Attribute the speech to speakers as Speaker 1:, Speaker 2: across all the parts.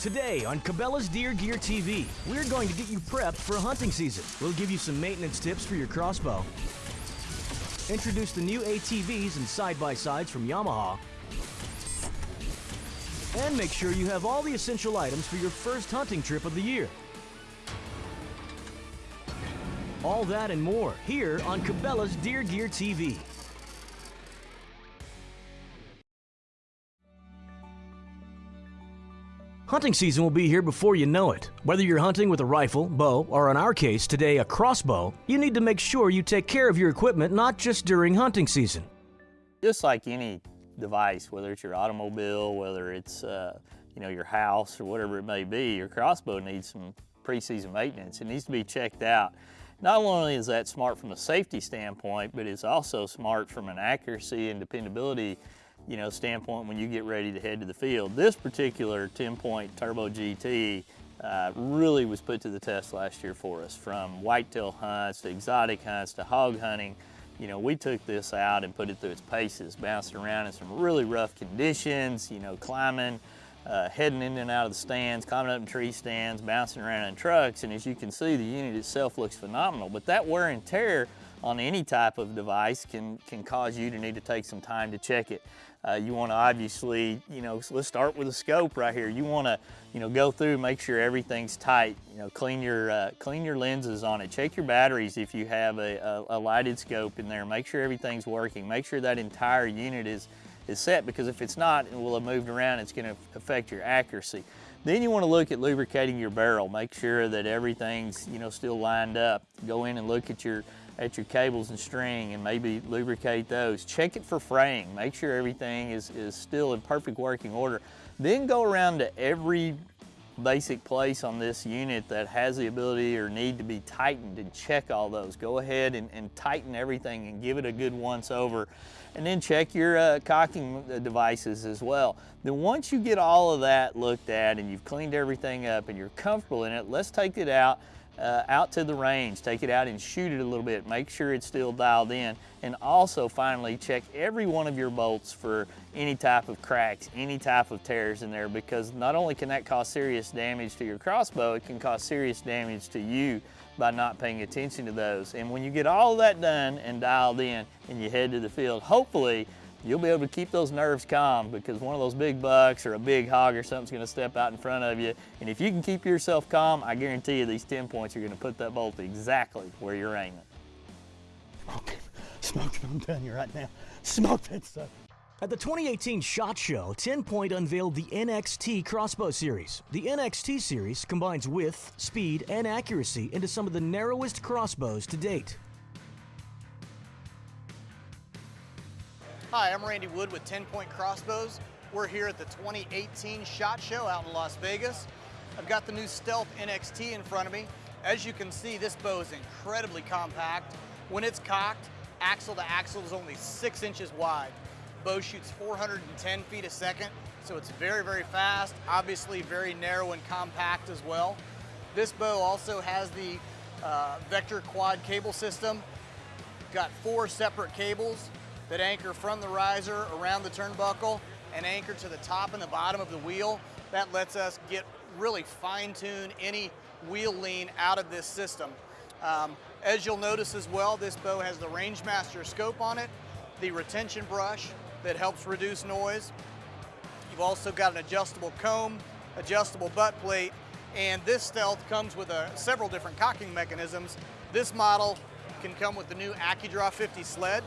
Speaker 1: Today on Cabela's Deer Gear TV, we're going to get you prepped for hunting season. We'll give you some maintenance tips for your crossbow, introduce the new ATVs and side-by-sides from Yamaha, and make sure you have all the essential items for your first hunting trip of the year. All that and more here on Cabela's Deer Gear TV. Hunting season will be here before you know it. Whether you're hunting with a rifle, bow, or in our case today a crossbow, you need to make sure you take care of your equipment not just during hunting season.
Speaker 2: Just like any device, whether it's your automobile, whether it's uh, you know your house or whatever it may be, your crossbow needs some pre-season maintenance. It needs to be checked out. Not only is that smart from a safety standpoint, but it's also smart from an accuracy and dependability you know, standpoint when you get ready to head to the field. This particular 10-point Turbo GT uh, really was put to the test last year for us, from whitetail hunts to exotic hunts to hog hunting. You know, we took this out and put it through its paces, bouncing around in some really rough conditions, you know, climbing, uh, heading in and out of the stands, climbing up in tree stands, bouncing around in trucks, and as you can see, the unit itself looks phenomenal. But that wear and tear on any type of device can, can cause you to need to take some time to check it. Uh, you want to obviously, you know, let's start with a scope right here. You want to, you know, go through, make sure everything's tight. You know, clean your uh, clean your lenses on it. Check your batteries if you have a, a, a lighted scope in there. Make sure everything's working. Make sure that entire unit is is set because if it's not and will have moved around, it's going to affect your accuracy. Then you want to look at lubricating your barrel. Make sure that everything's you know still lined up. Go in and look at your at your cables and string and maybe lubricate those. Check it for fraying. Make sure everything is, is still in perfect working order. Then go around to every basic place on this unit that has the ability or need to be tightened and check all those. Go ahead and, and tighten everything and give it a good once over. And then check your uh, cocking uh, devices as well. Then once you get all of that looked at and you've cleaned everything up and you're comfortable in it, let's take it out uh, out to the range, take it out and shoot it a little bit, make sure it's still dialed in, and also finally check every one of your bolts for any type of cracks, any type of tears in there, because not only can that cause serious damage to your crossbow, it can cause serious damage to you by not paying attention to those. And when you get all that done and dialed in and you head to the field, hopefully you'll be able to keep those nerves calm because one of those big bucks or a big hog or something's gonna step out in front of you. And if you can keep yourself calm, I guarantee you these 10 points are gonna put that bolt exactly where you're aiming.
Speaker 3: Okay, smoke, I'm telling you right now, smoke that stuff.
Speaker 1: At the 2018 SHOT Show, 10 Point unveiled the NXT Crossbow Series. The NXT Series combines width, speed, and accuracy into some of the narrowest crossbows to date.
Speaker 4: Hi, I'm Randy Wood with 10 Point Crossbows. We're here at the 2018 SHOT Show out in Las Vegas. I've got the new Stealth NXT in front of me. As you can see, this bow is incredibly compact. When it's cocked, axle to axle is only six inches wide. Bow shoots 410 feet a second, so it's very, very fast, obviously very narrow and compact as well. This bow also has the uh, Vector Quad cable system. Got four separate cables, that anchor from the riser around the turnbuckle and anchor to the top and the bottom of the wheel. That lets us get really fine tune any wheel lean out of this system. Um, as you'll notice as well, this bow has the Rangemaster scope on it, the retention brush that helps reduce noise. You've also got an adjustable comb, adjustable butt plate, and this Stealth comes with a, several different cocking mechanisms. This model can come with the new AccuDraw 50 sled,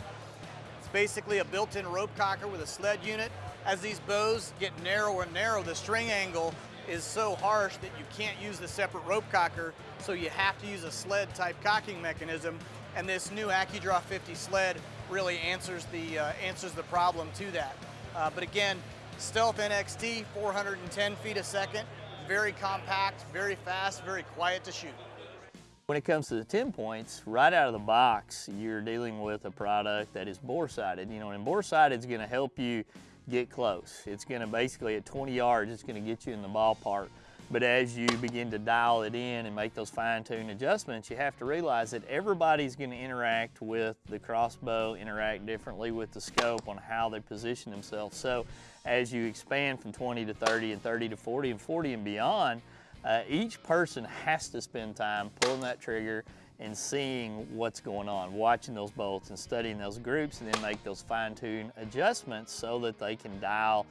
Speaker 4: basically a built-in rope cocker with a sled unit. As these bows get narrower and narrow, the string angle is so harsh that you can't use the separate rope cocker, so you have to use a sled type cocking mechanism. And this new AccuDraw 50 sled really answers the, uh, answers the problem to that. Uh, but again, Stealth NXT, 410 feet a second, very compact, very fast, very quiet to shoot.
Speaker 2: When it comes to the 10 points, right out of the box, you're dealing with a product that is bore-sighted. You know, and bore-sighted is gonna help you get close. It's gonna basically, at 20 yards, it's gonna get you in the ballpark. But as you begin to dial it in and make those fine-tune adjustments, you have to realize that everybody's gonna interact with the crossbow, interact differently with the scope on how they position themselves. So as you expand from 20 to 30 and 30 to 40 and 40 and beyond, uh, each person has to spend time pulling that trigger and seeing what's going on, watching those bolts and studying those groups and then make those fine-tune adjustments so that they can dial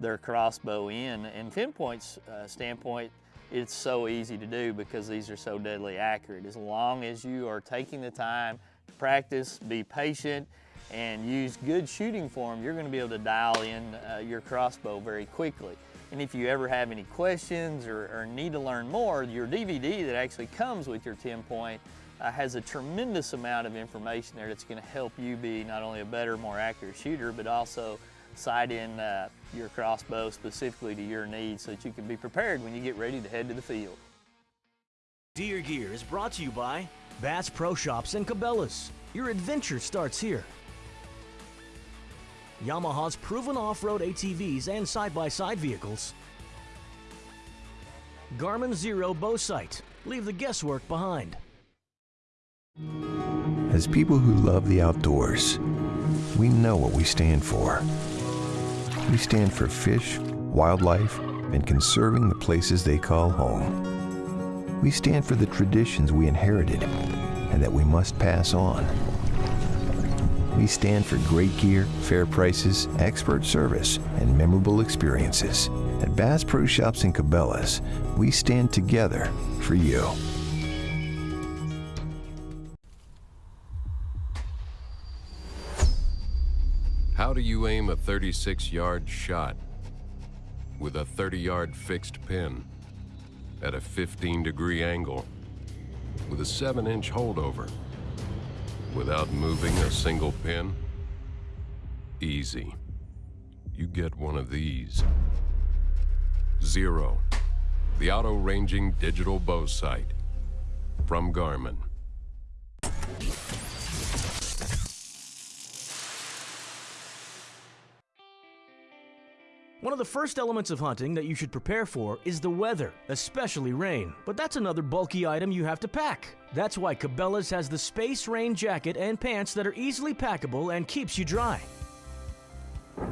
Speaker 2: their crossbow in. And pinpoints uh, standpoint, it's so easy to do because these are so deadly accurate. As long as you are taking the time to practice, be patient, and use good shooting form, you're gonna be able to dial in uh, your crossbow very quickly. And if you ever have any questions or, or, need to learn more, your DVD that actually comes with your 10 point uh, has a tremendous amount of information there that's gonna help you be not only a better, more accurate shooter, but also sight in uh, your crossbow specifically to your needs so that you can be prepared when you get ready to head to the field.
Speaker 1: Deer Gear is brought to you by Bass Pro Shops and Cabela's. Your adventure starts here. Yamaha's proven off-road ATVs and side-by-side -side vehicles. Garmin Xero bow sight. Leave the guesswork behind.
Speaker 5: As people who love the outdoors, we know what we stand for. We stand for fish, wildlife, and conserving the places they call home. We stand for the traditions we inherited and that we must pass on. We stand for great gear, fair prices, expert service, and memorable experiences. At Bass Pro Shops and Cabela's, we stand together for you.
Speaker 6: How do you aim a 36-yard shot with a 30-yard fixed pin at a 15-degree angle with a 7-inch holdover without moving a single pin? Easy. You get one of these. Xero. the auto-ranging digital bow sight from Garmin.
Speaker 1: One of the first elements of hunting that you should prepare for is the weather, especially rain. But that's another bulky item you have to pack. That's why Cabela's has the Space Rain jacket and pants that are easily packable and keeps you dry.
Speaker 2: You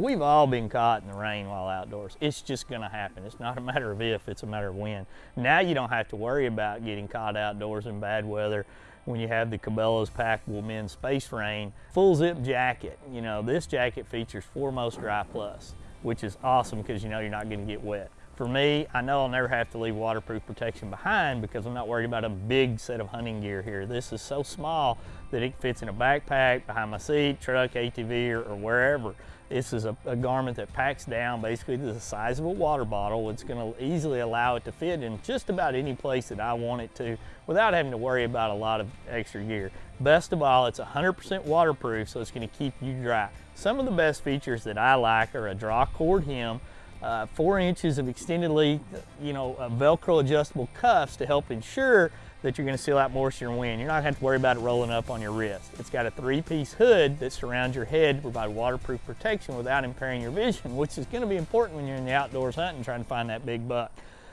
Speaker 2: know, we've all been caught in the rain while outdoors. It's just gonna happen. It's not a matter of if, it's a matter of when. Now you don't have to worry about getting caught outdoors in bad weather when you have the Cabela's Packable Men's Space Rain full zip jacket. You know, this jacket features Foremost Dry Plus, which is awesome because you know you're not gonna get wet. For me, I know I'll never have to leave waterproof protection behind because I'm not worried about a big set of hunting gear here. This is so small that it fits in a backpack, behind my seat, truck, ATV, or, or wherever. This is a, a, garment that packs down basically to the size of a water bottle. It's going to easily allow it to fit in just about any place that I want it to without having to worry about a lot of extra gear. Best of all, it's 100% waterproof, so it's going to keep you dry. Some of the best features that I like are a draw cord hem, uh, four inches of extended length, you know, Velcro adjustable cuffs to help ensure that you're gonna seal out moisture and wind. You're not gonna have to worry about it rolling up on your wrist. It's got a three-piece hood that surrounds your head to provide waterproof protection without impairing your vision, which is gonna be important when you're in the outdoors hunting trying to find that big buck.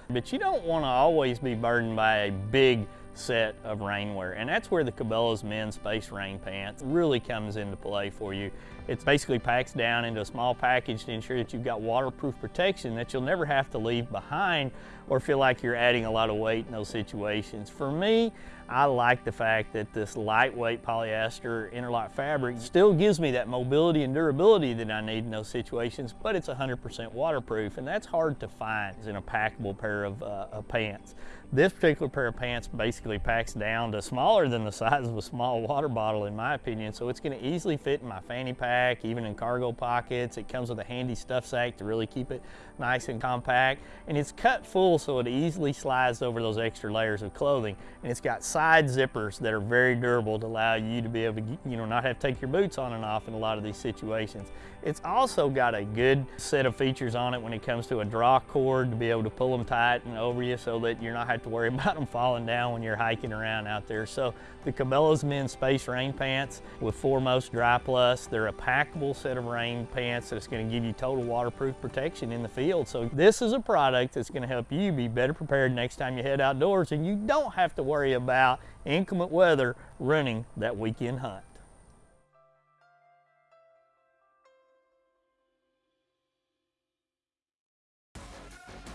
Speaker 2: But you don't wanna always be burdened by a big set of rainwear. And that's where the Cabela's men's space rain pants really comes into play for you. It basically packs down into a small package to ensure that you've got waterproof protection that you'll never have to leave behind or feel like you're adding a lot of weight in those situations. For me, I like the fact that this lightweight polyester interlock fabric still gives me that mobility and durability that I need in those situations, but it's 100% waterproof, and that's hard to find in a packable pair of, uh, of pants. This particular pair of pants basically packs down to smaller than the size of a small water bottle in my opinion, so it's gonna easily fit in my fanny pack, even in cargo pockets. It comes with a handy stuff sack to really keep it nice and compact, and it's cut full so it easily slides over those extra layers of clothing. And it's got side zippers that are very durable to allow you to be able to, you know, not have to take your boots on and off in a lot of these situations. It's also got a good set of features on it when it comes to a draw cord to be able to pull them tight and over you so that you're not have to worry about them falling down when you're hiking around out there. So the Cabela's men's space rain pants with Foremost Dry Plus, they're a packable set of rain pants that's gonna give you total waterproof protection in the field. So this is a product that's gonna help you be better prepared next time you head outdoors and you don't have to worry about inclement weather running that weekend hunt.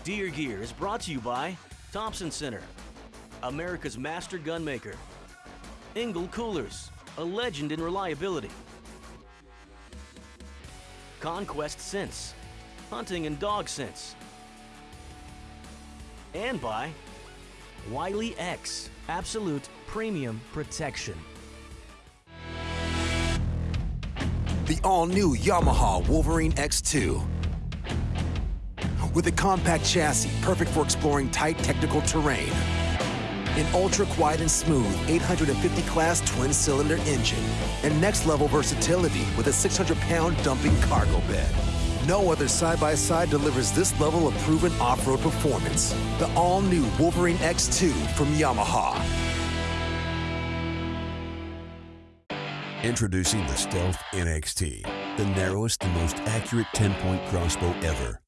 Speaker 1: Deer Gear is brought to you by Thompson Center, America's master gunmaker. Engel Coolers, a legend in reliability. Conquest Scents, hunting and dog scents. And by Wiley X, absolute premium protection.
Speaker 7: The all-new Yamaha Wolverine X2. With a compact chassis perfect for exploring tight technical terrain. An ultra-quiet and smooth 850 class twin-cylinder engine. And next-level versatility with a 600-pound dumping cargo bed. No other side-by-side delivers this level of proven off-road performance. The all-new Wolverine X2 from Yamaha.
Speaker 8: Introducing the Stealth NXT, the narrowest and most accurate 10-point crossbow ever.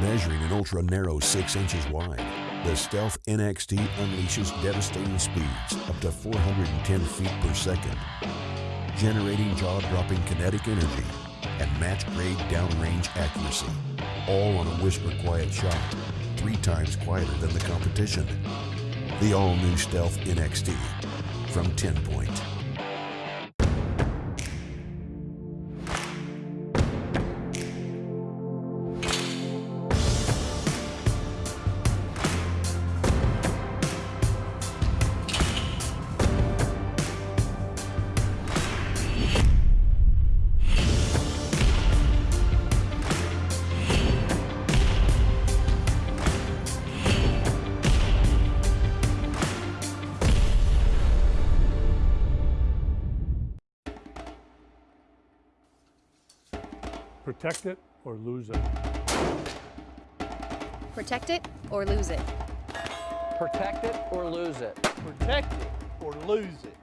Speaker 8: Measuring an ultra-narrow 6 inches wide, the Stealth NXT unleashes devastating speeds up to 410 feet per second, generating jaw-dropping kinetic energy and match-grade downrange accuracy, all on a whisper-quiet shot, three times quieter than the competition. The all-new Stealth NXT from 10 Point.
Speaker 9: Protect it or lose it.
Speaker 10: Protect it or lose it.
Speaker 11: Protect it or lose it.
Speaker 3: Protect it or lose it.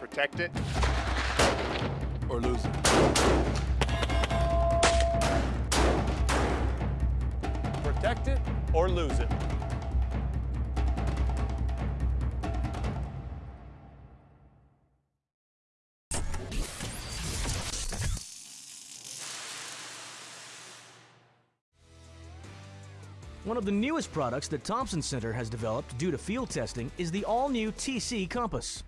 Speaker 12: Protect it
Speaker 9: Or lose it.
Speaker 3: Protect it or lose it.
Speaker 1: One of the newest products that Thompson Center has developed due to field testing is the all-new TC Compass.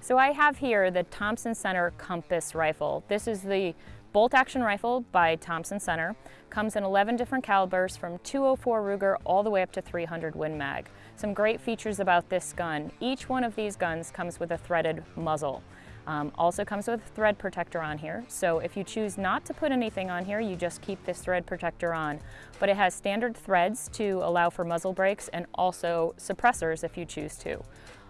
Speaker 10: So I have here the Thompson Center Compass rifle. This is the bolt action rifle by Thompson Center. Comes in 11 different calibers from 204 Ruger all the way up to 300 Win Mag. Some great features about this gun. Each one of these guns comes with a threaded muzzle. Um, also comes with a thread protector on here, so if you choose not to put anything on here, you just keep this thread protector on. But it has standard threads to allow for muzzle brakes and also suppressors if you choose to.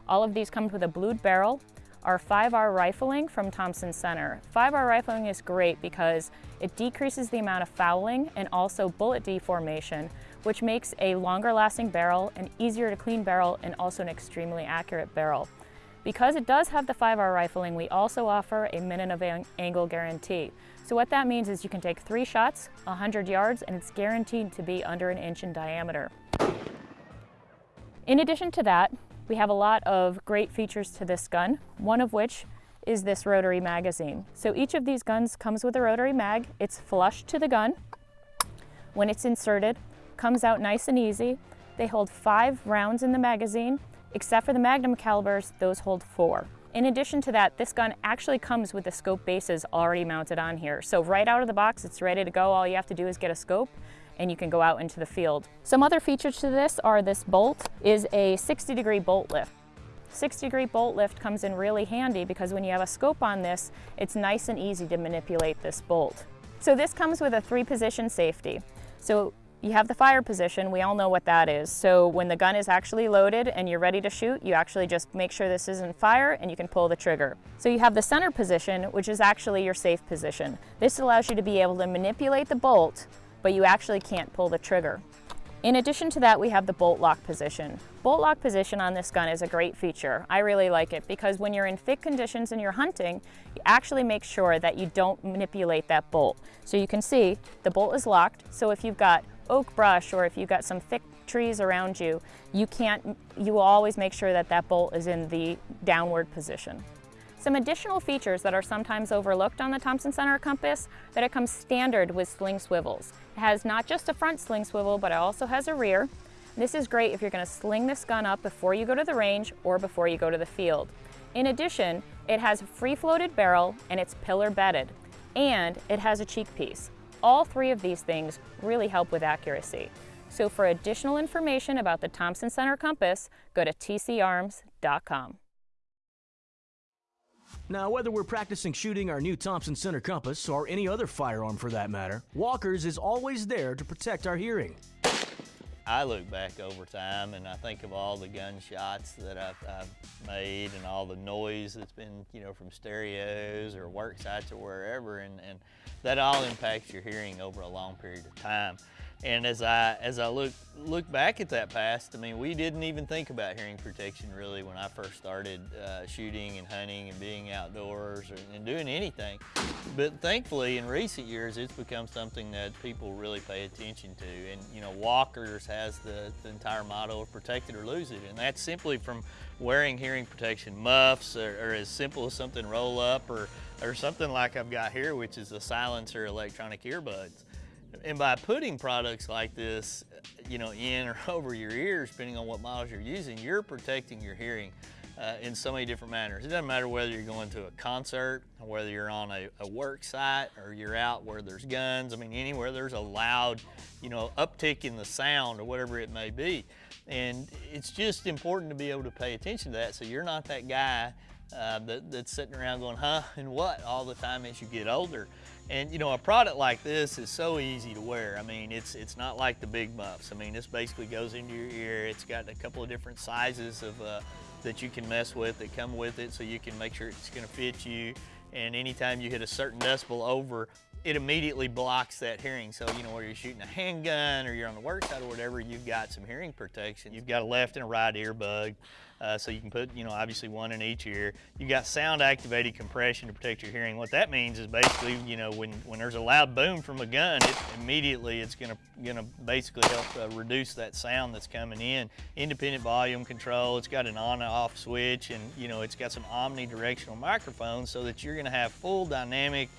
Speaker 10: All of these come with a blued barrel, our 5R rifling from Thompson Center. 5R rifling is great because it decreases the amount of fouling and also bullet deformation, which makes a longer lasting barrel, an easier to clean barrel, and also an extremely accurate barrel. Because it does have the 5R rifling, we also offer a minute of ang angle guarantee. So what that means is you can take three shots, 100 yards, and it's guaranteed to be under an inch in diameter. In addition to that, we have a lot of great features to this gun, one of which is this rotary magazine. So each of these guns comes with a rotary mag. It's flush to the gun. When it's inserted, comes out nice and easy. They hold five rounds in the magazine Except for the Magnum calibers, those hold four. In addition to that, this gun actually comes with the scope bases already mounted on here. So right out of the box, it's ready to go. All you have to do is get a scope and you can go out into the field. Some other features to this are this bolt is a 60 degree bolt lift. 60 degree bolt lift comes in really handy because when you have a scope on this, it's nice and easy to manipulate this bolt. So this comes with a three position safety. So you have the fire position, we all know what that is. So when the gun is actually loaded and you're ready to shoot, you actually just make sure this isn't fire and you can pull the trigger. So you have the center position, which is actually your safe position. This allows you to be able to manipulate the bolt, but you actually can't pull the trigger. In addition to that, we have the bolt lock position. Bolt lock position on this gun is a great feature. I really like it because when you're in thick conditions and you're hunting, you actually make sure that you don't manipulate that bolt. So you can see the bolt is locked, so if you've got oak brush or if you've got some thick trees around you, you can't, you will always make sure that that bolt is in the downward position. Some additional features that are sometimes overlooked on the Thompson Center compass, that it comes standard with sling swivels. It has not just a front sling swivel, but it also has a rear. This is great if you're gonna sling this gun up before you go to the range or before you go to the field. In addition, it has a free floated barrel and it's pillar bedded, and it has a cheek piece. All three of these things really help with accuracy. So for additional information about the Thompson Center compass, go to tcarms.com.
Speaker 1: Now, whether we're practicing shooting our new Thompson Center compass or any other firearm for that matter, Walker's is always there to protect our hearing.
Speaker 2: I look back over time and I think of all the gunshots that I've, I've, made and all the noise that's been, you know, from stereos or work sites or wherever, and, and that all impacts your hearing over a long period of time. And as I as I look look back at that past, I mean, we didn't even think about hearing protection really when I first started uh, shooting and hunting and being outdoors or, and doing anything. But thankfully, in recent years, it's become something that people really pay attention to. And you know, Walkers has the, the entire motto of "protect it or lose it," and that's simply from wearing hearing protection muffs, or, or as simple as something roll up, or or something like I've got here, which is a silencer electronic earbuds. And by putting products like this, you know, in or over your ears, depending on what models you're using, you're protecting your hearing uh, in so many different manners. It doesn't matter whether you're going to a concert, whether you're on a, a, work site, or you're out where there's guns. I mean, anywhere there's a loud, you know, uptick in the sound or whatever it may be. And it's just important to be able to pay attention to that so you're not that guy uh, that, that's sitting around going, huh, and what, all the time as you get older. And you know, a product like this is so easy to wear. I mean, it's it's not like the big muffs. I mean, this basically goes into your ear. It's got a couple of different sizes of uh, that you can mess with that come with it, so you can make sure it's going to fit you. And anytime you hit a certain decibel over, it immediately blocks that hearing. So, you know, whether you're shooting a handgun or you're on the work site or whatever, you've got some hearing protection. You've got a left and a right earbud. Uh, so you can put, you know, obviously one in each ear. You've got sound activated compression to protect your hearing. What that means is basically, you know, when, when there's a loud boom from a gun, it immediately it's gonna, gonna basically help uh, reduce that sound that's coming in. Independent volume control, it's got an on and off switch and, you know, it's got some omnidirectional microphones so that you're gonna have full dynamic,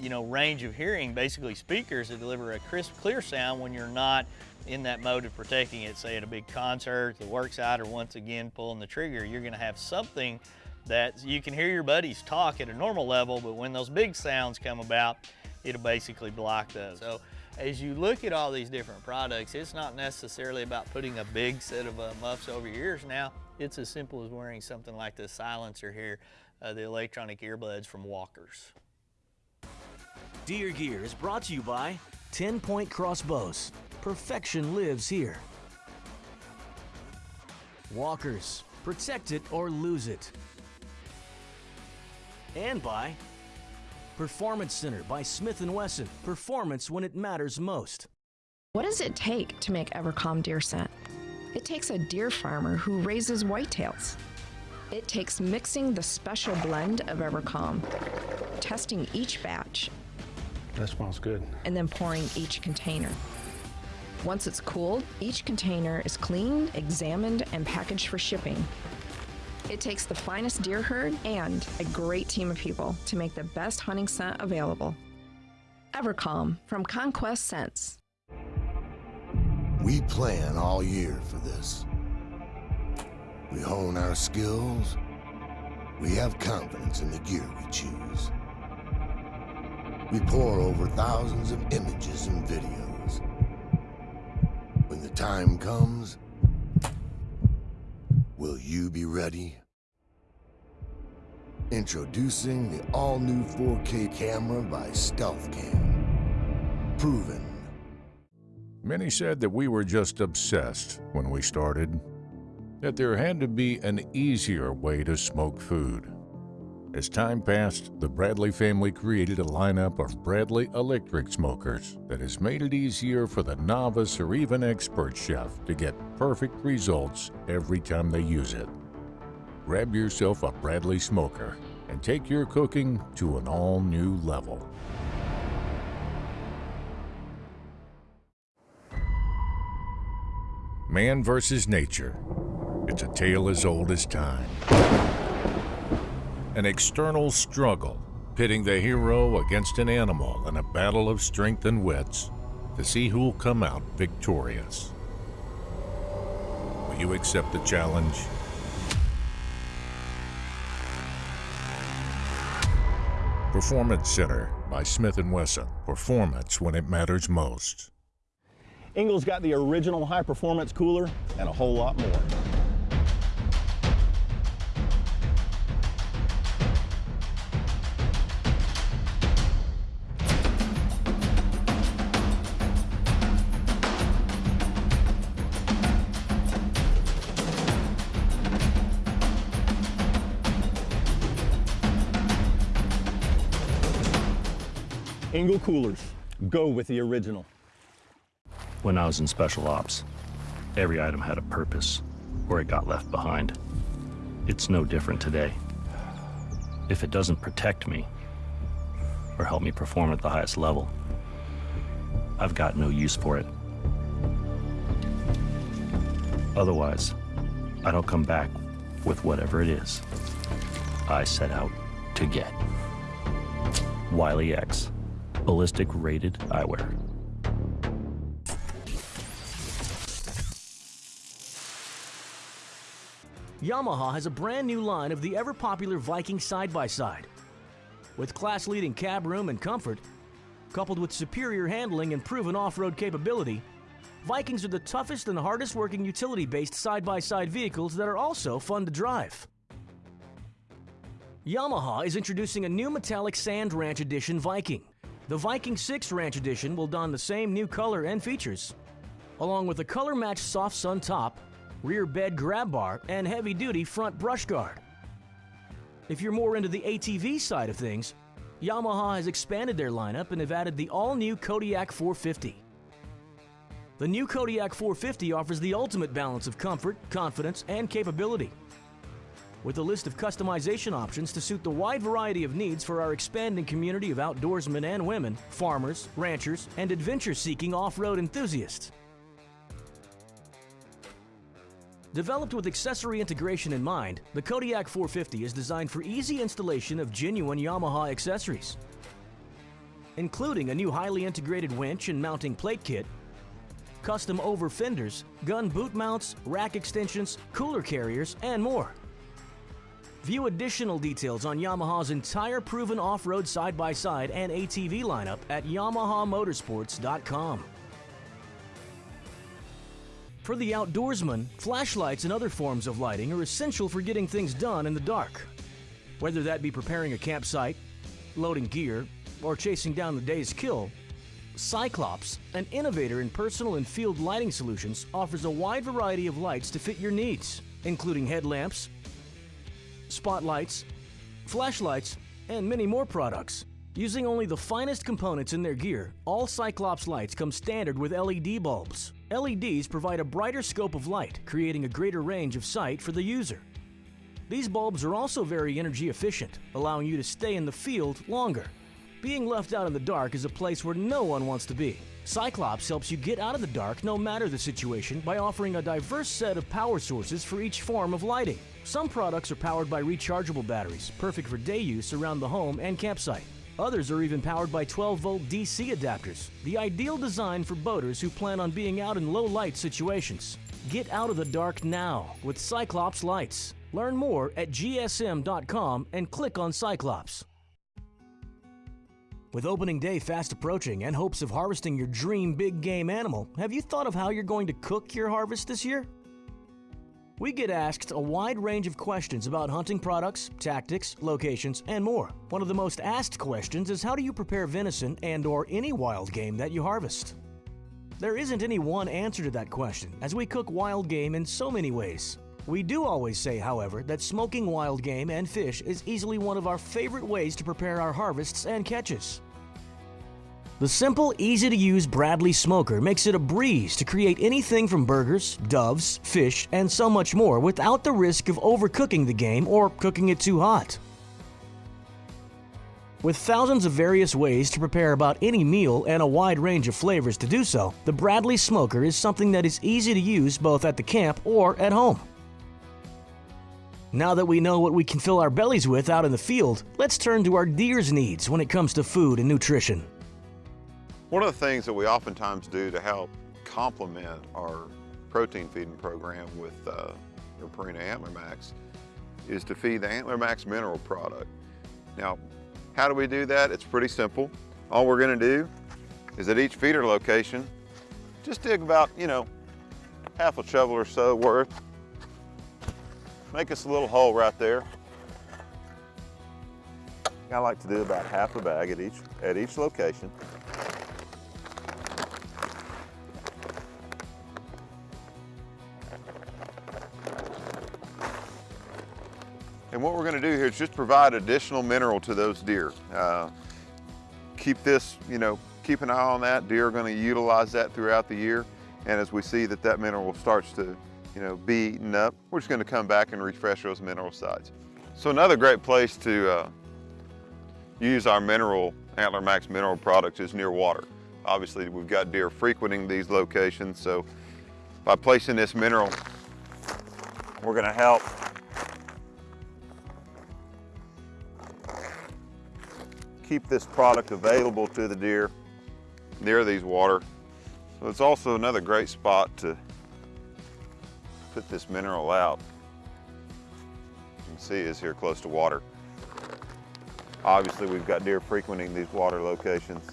Speaker 2: you know, range of hearing, basically speakers that deliver a crisp, clear sound when you're not in that mode of protecting it, say at a big concert, the work site, or once again pulling the trigger, you're gonna have something that you can hear your buddies talk at a normal level, but when those big sounds come about, it'll basically block those. So as you look at all these different products, it's not necessarily about putting a big set of uh, muffs over your ears now. It's as simple as wearing something like this silencer here, uh, the electronic earbuds from Walkers.
Speaker 1: Deer Gear is brought to you by 10 Point Crossbows. Perfection lives here. Walkers, protect it or lose it. And by Performance Center by Smith & Wesson. Performance when it matters most.
Speaker 13: What does it take to make Evercalm deer scent? It takes a deer farmer who raises whitetails. It takes mixing the special blend of Evercalm, testing each batch.
Speaker 3: That smells good.
Speaker 13: And then pouring each container. Once it's cooled, each container is cleaned, examined, and packaged for shipping. It takes the finest deer herd and a great team of people to make the best hunting scent available. Evercalm from Conquest Scents.
Speaker 14: We plan all year for this. We hone our skills. We have confidence in the gear we choose. We pour over thousands of images and videos. When the time comes, will you be ready? Introducing the all-new 4K camera by StealthCam. Proven
Speaker 15: Many said that we were just obsessed when we started, that there had to be an easier way to smoke food. As time passed, the Bradley family created a lineup of Bradley electric smokers that has made it easier for the novice or even expert chef to get perfect results every time they use it. Grab yourself a Bradley smoker and take your cooking to an all new level. Man versus nature. It's a tale as old as time. An external struggle, pitting the hero against an animal in a battle of strength and wits to see who'll come out victorious. Will you accept the challenge? Performance Center by Smith & Wesson. Performance when it matters most.
Speaker 3: Engel's got the original high performance cooler and a whole lot more. Engel coolers. Go with the original.
Speaker 16: When I was in special ops, every item had a purpose, or it got left behind. It's no different today. If it doesn't protect me, or help me perform at the highest level, I've got no use for it. Otherwise, I don't come back with whatever it is I set out to get. Wiley X, ballistic rated eyewear.
Speaker 1: Yamaha has a brand new line of the ever popular Viking side-by-side. With class-leading cab room and comfort, coupled with superior handling and proven off-road capability, Vikings are the toughest and hardest working utility-based side-by-side vehicles that are also fun to drive. Yamaha is introducing a new metallic Sand Ranch Edition Viking. The Viking 6 Ranch Edition will don the same new color and features, along with a color-matched soft sun top rear bed grab bar, and heavy-duty front brush guard. If you're more into the ATV side of things, Yamaha has expanded their lineup and have added the all-new Kodiak 450. The new Kodiak 450 offers the ultimate balance of comfort, confidence, and capability. With a list of customization options to suit the wide variety of needs for our expanding community of outdoorsmen and women, farmers, ranchers, and adventure-seeking off-road enthusiasts. Developed with accessory integration in mind, the Kodiak 450 is designed for easy installation of genuine Yamaha accessories, including a new highly integrated winch and mounting plate kit, custom over fenders, gun boot mounts, rack extensions, cooler carriers, and more. View additional details on Yamaha's entire proven off-road side-by-side and ATV lineup at yamahamotorsports.com. For the outdoorsman, flashlights and other forms of lighting are essential for getting things done in the dark. Whether that be preparing a campsite, loading gear, or chasing down the day's kill, Cyclops, an innovator in personal and field lighting solutions, offers a wide variety of lights to fit your needs, including headlamps, spotlights, flashlights, and many more products. Using only the finest components in their gear, all Cyclops lights come standard with LED bulbs. LEDs provide a brighter scope of light, creating a greater range of sight for the user. These bulbs are also very energy efficient, allowing you to stay in the field longer. Being left out in the dark is a place where no one wants to be. Cyclops helps you get out of the dark no matter the situation by offering a diverse set of power sources for each form of lighting. Some products are powered by rechargeable batteries, perfect for day use around the home and campsite. Others are even powered by 12 volt DC adapters, the ideal design for boaters who plan on being out in low light situations. Get out of the dark now with Cyclops lights. Learn more at gsm.com and click on Cyclops. With opening day fast approaching and hopes of harvesting your dream big game animal, have you thought of how you're going to cook your harvest this year? We get asked a wide range of questions about hunting products, tactics, locations, and more. One of the most asked questions is how do you prepare venison and or any wild game that you harvest? There isn't any one answer to that question, as we cook wild game in so many ways. We do always say, however, that smoking wild game and fish is easily one of our favorite ways to prepare our harvests and catches. The simple, easy to use Bradley smoker makes it a breeze to create anything from burgers, doves, fish, and so much more without the risk of overcooking the game or cooking it too hot. With thousands of various ways to prepare about any meal and a wide range of flavors to do so, the Bradley smoker is something that is easy to use both at the camp or at home. Now that we know what we can fill our bellies with out in the field, let's turn to our deer's needs when it comes to food and nutrition.
Speaker 17: One of the things that we oftentimes do to help complement our protein feeding program with uh, the Purina Antler Max is to feed the Antler Max mineral product. Now, how do we do that? It's pretty simple. All we're gonna do is at each feeder location, just dig about, you know, half a shovel or so worth Make us a little hole right there. I like to do about half a bag at each, at each location. And what we're gonna do here is just provide additional mineral to those deer. Uh, keep this, you know, keep an eye on that. Deer are gonna utilize that throughout the year. And as we see that that mineral starts to you know, be eaten up, we're just gonna come back and refresh those mineral sites. So another great place to uh, use our mineral, Antler Max mineral products is near water. Obviously, we've got deer frequenting these locations, so by placing this mineral, we're gonna help keep this product available to the deer near these water. So it's also another great spot to put this mineral out. You can see is here close to water. Obviously we've got deer frequenting these water locations.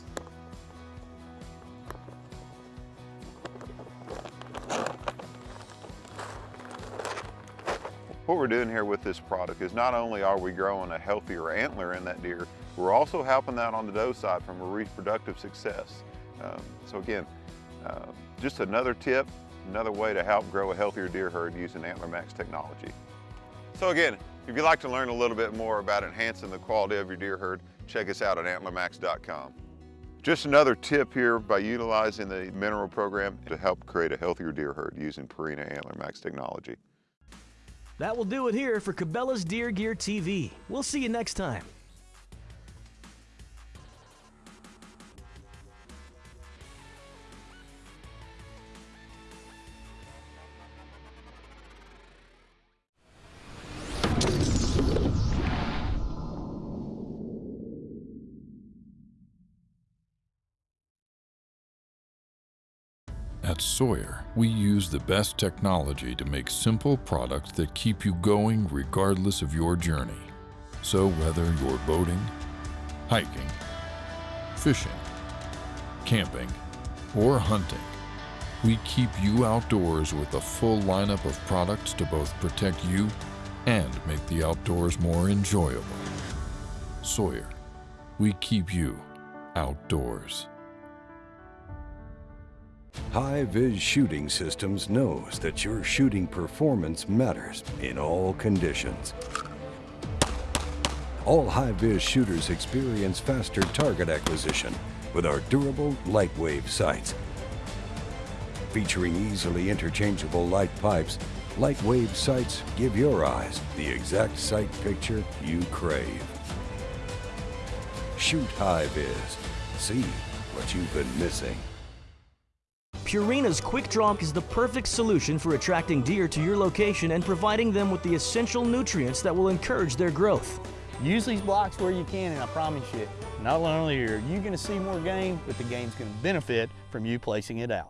Speaker 17: What we're doing here with this product is not only are we growing a healthier antler in that deer, we're also helping that on the doe side from a reproductive success. Um, so again, uh, just another tip another way to help grow a healthier deer herd using Antler Max technology. So again, if you'd like to learn a little bit more about enhancing the quality of your deer herd, check us out at antlermax.com. Just another tip here by utilizing the mineral program to help create a healthier deer herd using Purina Antler Max technology.
Speaker 1: That will do it here for Cabela's Deer Gear TV. We'll see you next time.
Speaker 18: Sawyer, we use the best technology to make simple products that keep you going regardless of your journey. So whether you're boating, hiking, fishing, camping, or hunting, we keep you outdoors with a full lineup of products to both protect you and make the outdoors more enjoyable. Sawyer, we keep you outdoors.
Speaker 19: HiViz Shooting Systems knows that your shooting performance matters in all conditions. All HiViz shooters experience faster target acquisition with our durable LiteWave sights. Featuring easily interchangeable light pipes, LiteWave sights give your eyes the exact sight picture you crave. Shoot HiViz. See what you've been missing.
Speaker 1: Purina's Quick Drop is the perfect solution for attracting deer to your location and providing them with the essential nutrients that will encourage their growth.
Speaker 3: Use these blocks where you can and I promise you, not only are you going to see more game, but the game's going to benefit from you placing it out.